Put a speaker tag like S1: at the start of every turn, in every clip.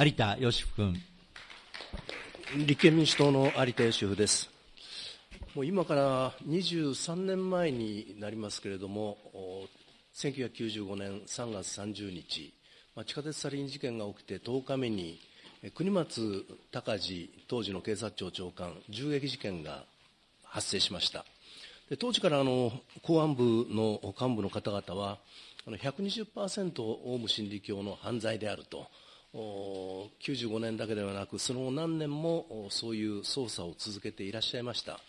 S1: 有田芳生君。
S2: 立憲民主党の有田芳生です。もう今から23年前になりますけれども、1995年3月30日、まあ、地下鉄サリン事件が起きて10日目に、国松隆司当時の警察庁長官、銃撃事件が発生しました。で当時からあの公安部の幹部の方々は、120%オウム真理教の犯罪であると、95年だけではなく、その後何年もそういう捜査を続けていらっしゃいました。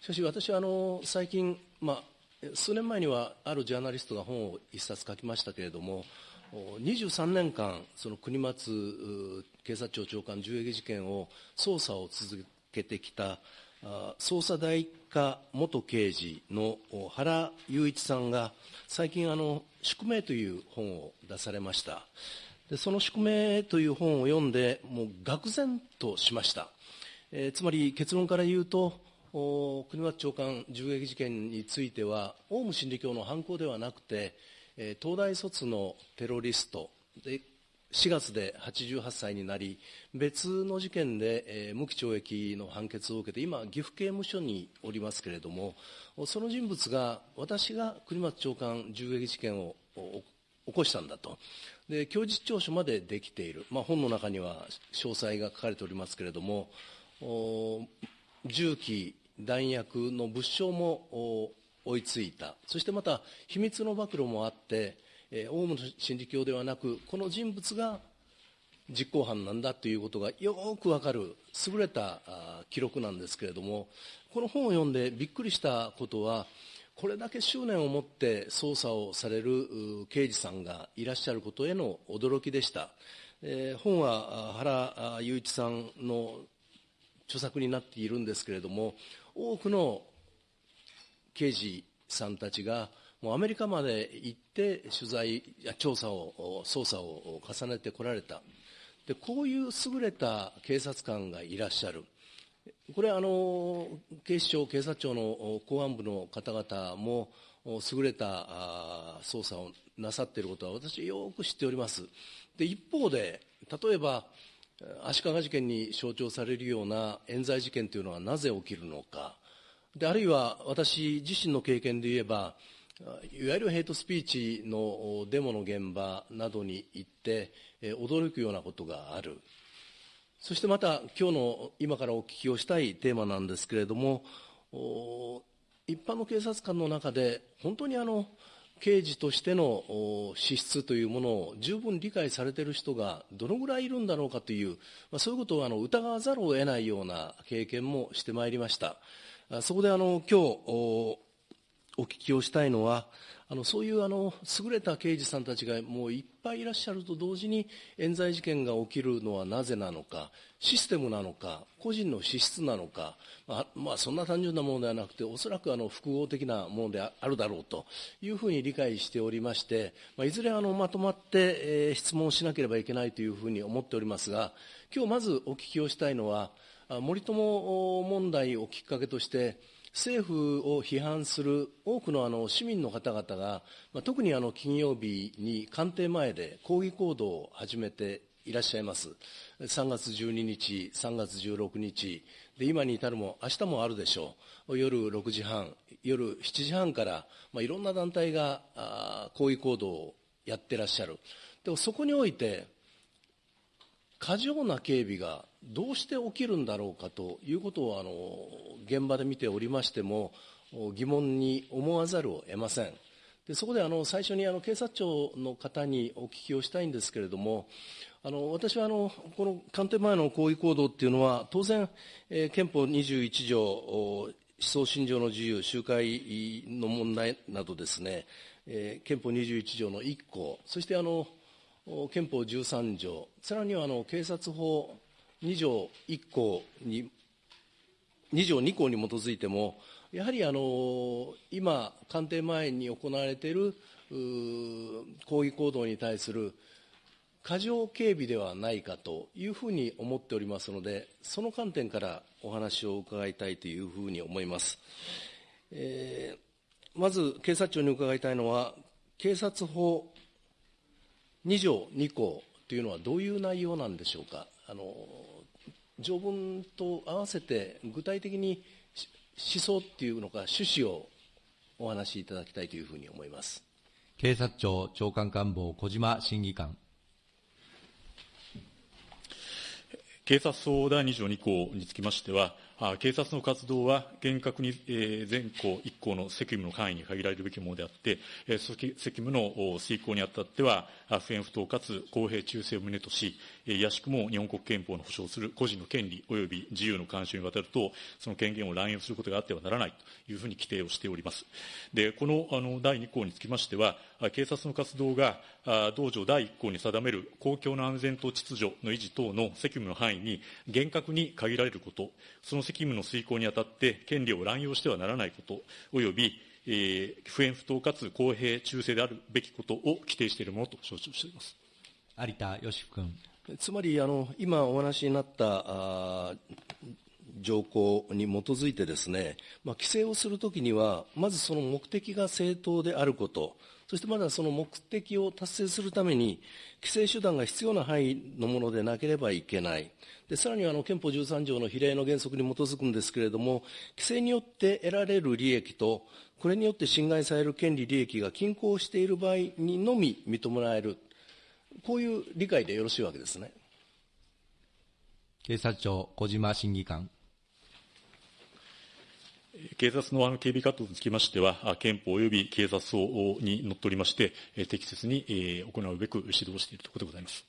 S2: しかし私はあの最近、まあ、数年前にはあるジャーナリストが本を一冊書きましたけれども、23年間、その国松警察庁長官銃撃事件を捜査を続けてきた捜査第一課元刑事の原雄一さんが、最近あの、宿命という本を出されました。でその宿命という本を読んで、もう愕然としました。えー、つまり結論から言うと、国松長官銃撃事件については、オウム真理教の犯行ではなくて、えー、東大卒のテロリストで、4月で88歳になり、別の事件で、えー、無期懲役の判決を受けて、今、岐阜刑務所におりますけれども、その人物が、私が国松長官銃撃事件を起こしたんだと。で、供述調書までできている。まあ、本の中には詳細が書かれておりますけれども、銃器、弾薬の物証も追いついた。そしてまた、秘密の暴露もあって、えー、オウム真理教ではなく、この人物が実行犯なんだということがよくわかる優れた記録なんですけれども、この本を読んでびっくりしたことは、これだけ執念を持って捜査をされる刑事さんがいらっしゃることへの驚きでした。えー、本は原雄一さんの著作になっているんですけれども、多くの刑事さんたちがもうアメリカまで行って取材や調査を、捜査を重ねてこられた。で、こういう優れた警察官がいらっしゃる。これあの、警視庁、警察庁の公安部の方々も、優れた捜査をなさっていることは私よく知っております。で、一方で、例えば、足利事件に象徴されるような冤罪事件というのはなぜ起きるのか。で、あるいは私自身の経験で言えば、いわゆるヘイトスピーチのデモの現場などに行って、驚くようなことがある。そしてまた、今日の今からお聞きをしたいテーマなんですけれども、一般の警察官の中で、本当にあの、刑事としての資質というものを十分理解されている人がどのぐらいいるんだろうかという、まあ、そういうことをあの疑わざるを得ないような経験もしてまいりました。そこであの今日お聞きをしたいのは、あのそういうあの優れた刑事さんたちがもういっぱいいらっしゃると同時に、冤罪事件が起きるのはなぜなのか、システムなのか、個人の資質なのか、まあ、まあ、そんな単純なものではなくて、おそらくあの複合的なものであるだろうというふうに理解しておりまして、まあ、いずれあのまとまって、えー、質問しなければいけないというふうに思っておりますが、今日まずお聞きをしたいのは、森友問題をきっかけとして、政府を批判する多くのあの市民の方々が、まあ、特にあの金曜日に官邸前で抗議行動を始めていらっしゃいます。3月12日、3月16日、で今に至るも、明日もあるでしょう。夜6時半、夜7時半から、まあ、いろんな団体があ抗議行動をやってらっしゃる。でもそこにおいて、過剰な警備がどうして起きるんだろうかということをあの現場で見ておりましても疑問に思わざるを得ません。でそこであの最初にあの警察庁の方にお聞きをしたいんですけれども、あの私はあのこの官邸前の抗議行動っていうのは、当然、えー、憲法21条、思想信条の自由、集会の問題などですね、えー、憲法21条の1項、そしてあの憲法13条、さらにはあの警察法2条1項に、2条2項に基づいても、やはりあの今、官邸前に行われている抗議行動に対する過剰警備ではないかというふうに思っておりますので、その観点からお話を伺いたいというふうに思います。えー、まず、警察庁に伺いたいのは、警察法2条2項というのはどういう内容なんでしょうか。あの条文と合わせて具体的に思想っていうのか趣旨をお話しいただきたいというふうに思います。
S1: 警察庁長官官房小島審議官。
S3: 警察法第2条2項につきましては、警察の活動は厳格に全項一項の責務の範囲に限られるべきものであって、責務の遂行にあたっては、不偏不当かつ公平忠誠を旨とし、いやしくも日本国憲法の保障する個人の権利及び自由の干渉にわたると、その権限を乱用することがあってはならないというふうに規定をしております。で、このあの第2項につきましては、警察の活動が同条第1項に定める公共の安全と秩序の維持等の責務の範囲に厳格に限られること、その責務の遂行にあたって権利を乱用してはならないこと、及び、えー、不偏不当かつ公平忠誠であるべきことを規定しているものと承知をしています
S1: 有田芳生君。
S2: つまりあの、今お話になったあ条項に基づいてですね、まあ、規制をするときには、まずその目的が正当であること、そしてまだその目的を達成するために、規制手段が必要な範囲のものでなければいけない。でさらにあの憲法13条の比例の原則に基づくんですけれども、規制によって得られる利益と、これによって侵害される権利、利益が均衡している場合にのみ認められる、こういう理解でよろしいわけですね。
S1: 警察庁、小島審議官。
S3: 警察のあの警備活動につきましては、憲法及び警察法にのっとりまして、適切に行うべく指導しているところでございます。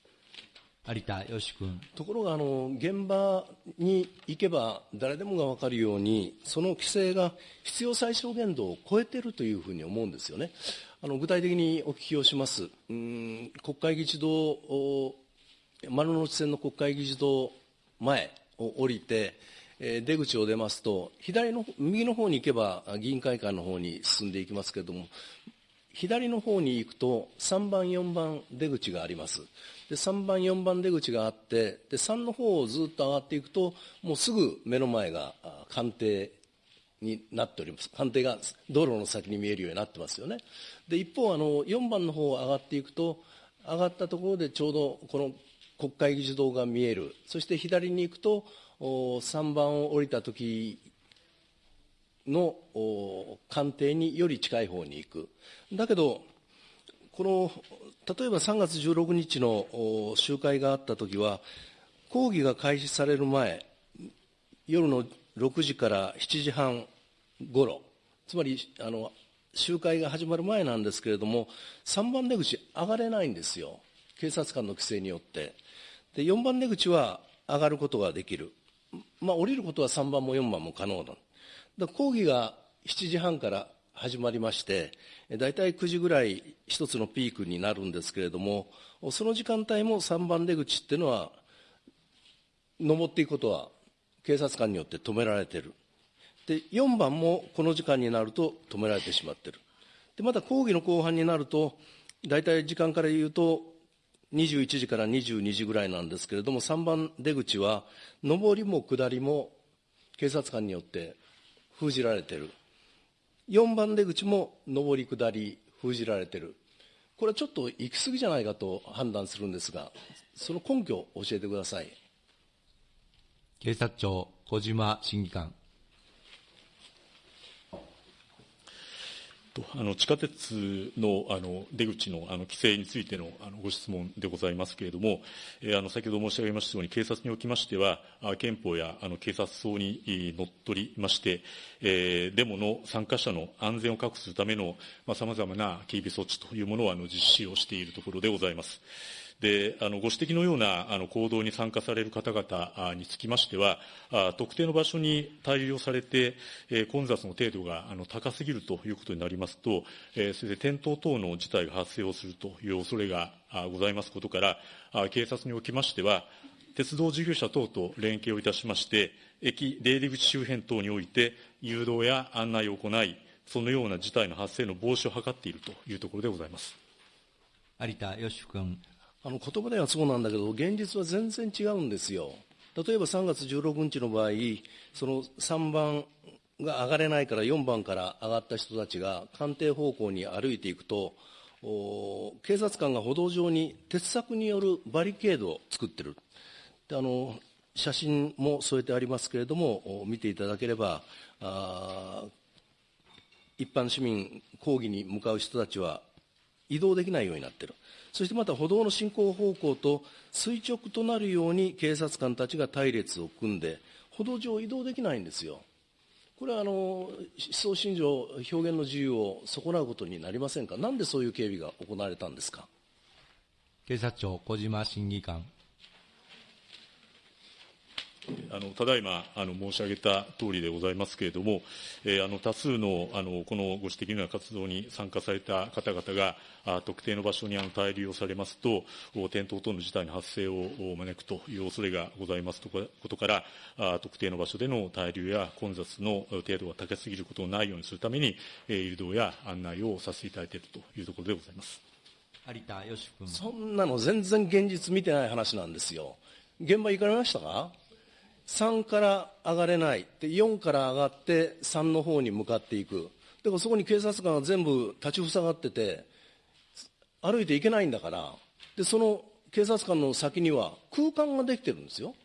S1: 有田義君。
S2: ところがあの、現場に行けば誰でもが分かるように、その規制が必要最小限度を超えているというふうに思うんですよね。あの具体的にお聞きをします。うん国会議事堂、丸の内線の国会議事堂前を降りて、出口を出ますと、左の、右の方に行けば議員会館の方に進んでいきますけれども、左の方に行くと3番、4番出口があります。で、3番、4番出口があって、で、3の方をずっと上がっていくと、もうすぐ目の前が官邸になっております。官邸が道路の先に見えるようになってますよね。で、一方、あの、4番の方を上がっていくと、上がったところでちょうどこの国会議事堂が見える。そして左に行くと、3番を降りた時の官邸により近い方に行く。だけど、この、例えば3月16日の集会があった時は、講義が開始される前、夜の6時から7時半ごろ、つまり、あの、集会が始まる前なんですけれども、3番出口上がれないんですよ。警察官の規制によって。で、4番出口は上がることができる。まあ、降りることは3番も4番も可能だ。だ講義が7時半から始まりまして、大体9時ぐらい一つのピークになるんですけれども、その時間帯も3番出口っていうのは、登っていくことは警察官によって止められている。で、4番もこの時間になると止められてしまっている。で、また講義の後半になると、大体時間から言うと、21時から22時ぐらいなんですけれども、3番出口は、上りも下りも警察官によって封じられてる。4番出口も上り下り封じられてる。これはちょっと行き過ぎじゃないかと判断するんですが、その根拠を教えてください。
S1: 警察庁、小島審議官。
S3: あの地下鉄のあの出口のあの規制についてのあのご質問でございますけれども、えー、あの先ほど申し上げましたように、警察におきましては、憲法やあの警察層にのっとりまして、えー、デモの参加者の安全を確保するためのさまざ、まな警備措置というものをあの実施をしているところでございます。で、あの、ご指摘のような、あの、行動に参加される方々につきましては、あ特定の場所に滞留されて、え、混雑の程度が、あの、高すぎるということになりますと、え、それで転倒等の事態が発生をするという恐れがございますことから、あ警察におきましては、鉄道事業者等と連携をいたしまして、駅出入り口周辺等において、誘導や案内を行い、そのような事態の発生の防止を図っているというところでございます。
S1: 有田芳生君。
S2: あの言葉ではそうなんだけど、現実は全然違うんですよ。例えば3月16日の場合、その3番が上がれないから4番から上がった人たちが官邸方向に歩いていくと、警察官が歩道上に鉄柵によるバリケードを作ってる。であの写真も添えてありますけれども、見ていただければ、一般市民、抗議に向かう人たちは移動できないようになっている。そしてまた歩道の進行方向と垂直となるように警察官たちが隊列を組んで、歩道上移動できないんですよ。これはあの思想信条、表現の自由を損なうことになりませんか、なんでそういう警備が行われたんですか？
S1: 警察庁、小島審議官。
S3: あのただいまあの申し上げた通りでございますけれども、えー、あの多数のあのこのご指摘のような活動に参加された方々があ特定の場所にあの滞留をされますと、転倒等の事態の発生を招くという恐れがございますことから、あ特定の場所での滞留や混雑の程度が高すぎることのないようにするために、えー、誘導や案内をさせていただいているというところでございます。
S1: 有田義君
S2: そんなの全然現実見てない話なんですよ。現場行かれましたか？3から上がれない。で4から上がって3の方に向かっていく。でもそこに警察官が全部立ち塞がってて歩いていけないんだから。でその警察官の先には空間ができてるんですよ。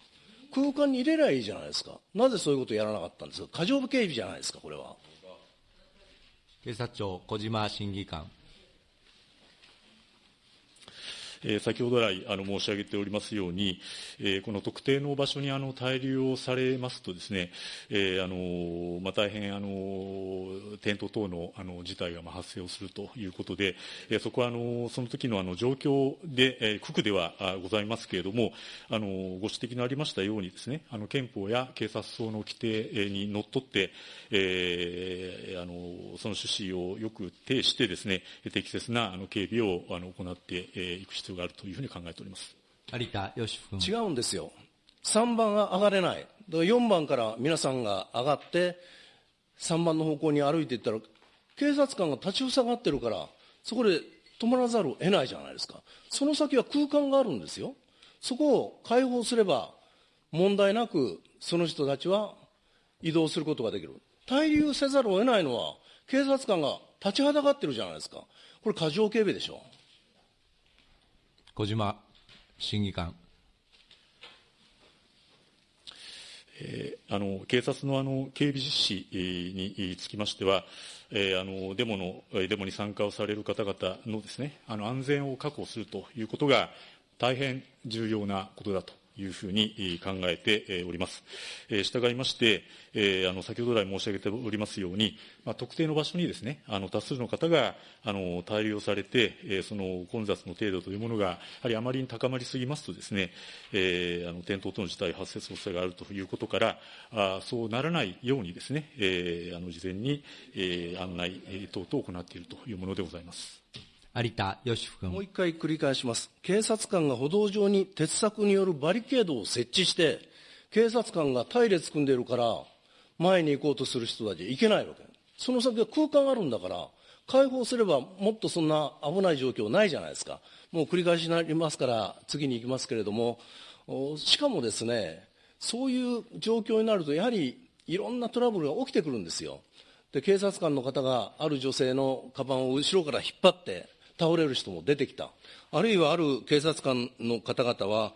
S2: 空間に入れりゃいいじゃないですか。なぜそういうことをやらなかったんですか？過剰警備じゃないですかこれは。
S1: 警察庁小島審議官
S3: え先ほど来あの申し上げておりますように、この特定の場所にあの滞留をされますとですね、あのまあ、大変あの転倒等のあの事態がまあ発生をするということで、そこはあのその時のあの状況で、区区ではございますけれども、あのご指摘のありましたようにですね、あの憲法や警察法の規定にのっとって、えー、あのその趣旨をよく呈してですね、適切なあの警備をあの行っていく必要があるというふうに考えております。
S1: 有田義君。
S2: 違うんですよ、3番が上がれない、だから4番から皆さんが上がって、3番の方向に歩いていったら、警察官が立ち塞がってるから、そこで止まらざるを得ないじゃないですか、その先は空間があるんですよ、そこを開放すれば、問題なくその人たちは移動することができる、滞留せざるを得ないのは、警察官が立ちはだかってるじゃないですか、これ、過剰警備でしょ。
S1: 小島審議官。
S3: えー、あの警察のあの警備実施につきましては、えー、あのデモのデモに参加をされる方々のですねあの安全を確保するということが大変重要なことだというふうに考えております。従いまして、あの先ほど来申し上げておりますように、まあ、特定の場所にですね、あの多数の方があの滞留をされて、その混雑の程度というものが、やはりあまりに高まりすぎますとですね、あの転倒等の事態発生する恐れがあるということから、そうならないようにですね、あの事前に案内等々を行っているというものでございます。
S1: 有田義君
S2: もう一回繰り返します。警察官が歩道上に鉄柵によるバリケードを設置して、警察官が隊列組んでるから、前に行こうとする人たち行けないわけ。その先は空間があるんだから、開放すればもっとそんな危ない状況ないじゃないですか。もう繰り返しになりますから、次に行きますけれども、しかもですね、そういう状況になると、やはりいろんなトラブルが起きてくるんですよ。で、警察官の方がある女性のカバンを後ろから引っ張って、倒れる人も出てきた。あるいはある警察官の方々は、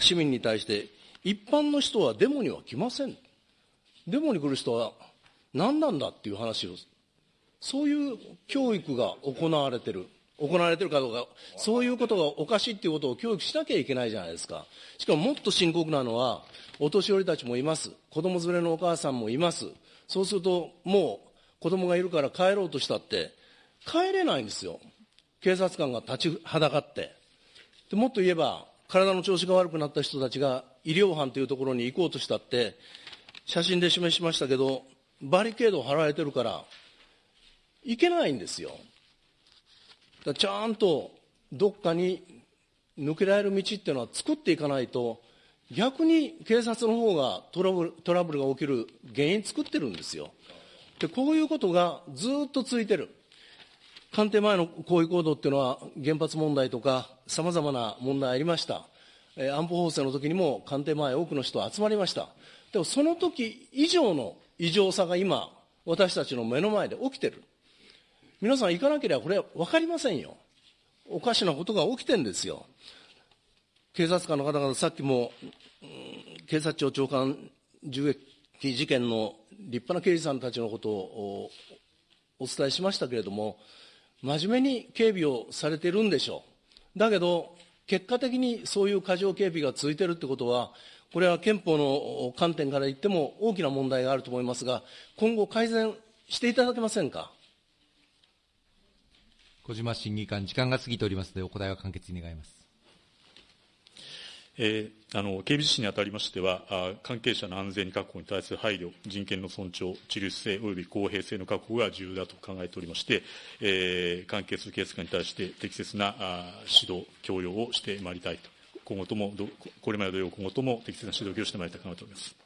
S2: 市民に対して、一般の人はデモには来ません。デモに来る人は何なんだっていう話を、そういう教育が行われてる。行われてるかどうか、そういうことがおかしいっていうことを教育しなきゃいけないじゃないですか。しかももっと深刻なのは、お年寄りたちもいます。子供連れのお母さんもいます。そうすると、もう子供がいるから帰ろうとしたって、帰れないんですよ。警察官が立ちはだかってでもっと言えば体の調子が悪くなった人たちが医療班というところに行こうとしたって写真で示しましたけどバリケードを張られてるから行けないんですよ。ちゃんとどっかに抜けられる道っていうのは作っていかないと逆に警察の方がトラブルトラブルが起きる原因作ってるんですよ。でこういうことがずっと続いてる。官邸前の抗議行動っていうのは、原発問題とか、さまざまな問題ありました。え、安保法制の時にも官邸前、多くの人集まりました。でもその時以上の異常さが今、私たちの目の前で起きてる。皆さん行かなければこれは分かりませんよ。おかしなことが起きてるんですよ。警察官の方々、さっきも、警察庁長官銃撃事件の立派な刑事さんたちのことをお伝えしましたけれども、真面目に警備をされてるんでしょう。だけど、結果的にそういう過剰警備が続いてるってことは、これは憲法の観点から言っても大きな問題があると思いますが、今後改善していただけませんか？
S1: 小島審議官、時間が過ぎておりますので、お答えは簡潔に願います。
S3: えー、あの警備実施にあたりましてはあ、関係者の安全確保に対する配慮、人権の尊重、自律性及び公平性の確保が重要だと考えておりまして、えー、関係する警察官に対して適切なあ指導、強要をしてまいりたいと、今後とも、これまで同様、今後とも適切な指導をしてまいりたいと考えております。